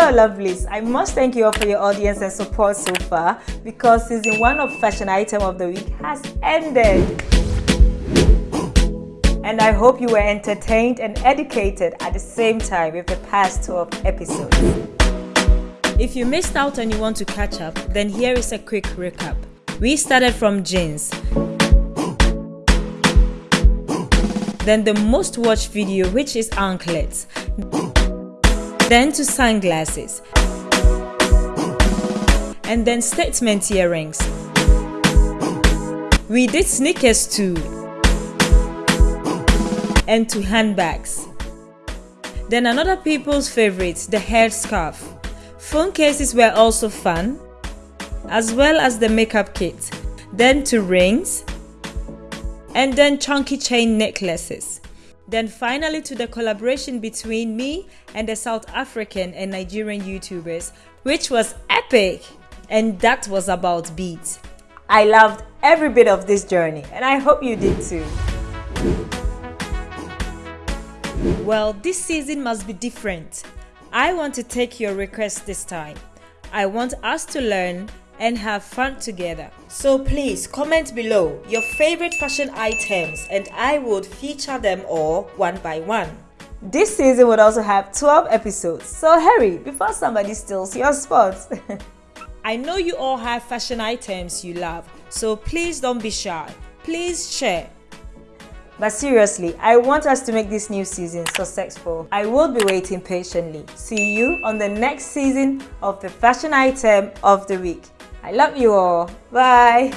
So lovelies, I must thank you all for your audience and support so far because season 1 of Fashion Item of the Week has ended. And I hope you were entertained and educated at the same time with the past 12 episodes. If you missed out and you want to catch up, then here is a quick recap. We started from jeans, then the most watched video which is anklets, then to sunglasses, and then statement earrings. We did sneakers too, and to handbags. Then another people's favorite, the headscarf. Phone cases were also fun, as well as the makeup kit. Then to rings, and then chunky chain necklaces. Then finally to the collaboration between me and the South African and Nigerian YouTubers, which was epic. And that was about beats. I loved every bit of this journey and I hope you did too. Well, this season must be different. I want to take your request this time. I want us to learn and have fun together. So please comment below your favorite fashion items and I would feature them all one by one. This season would also have 12 episodes, so hurry before somebody steals your spot. I know you all have fashion items you love, so please don't be shy. Please share. But seriously, I want us to make this new season successful. I will be waiting patiently. See you on the next season of the fashion item of the week. I love you all. Bye.